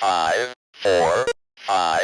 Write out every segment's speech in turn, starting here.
five, four, five,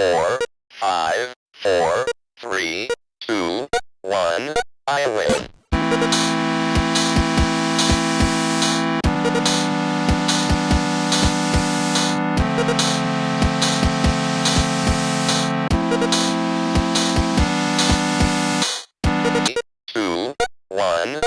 four, five, four, three, two, one. I win. Two, one.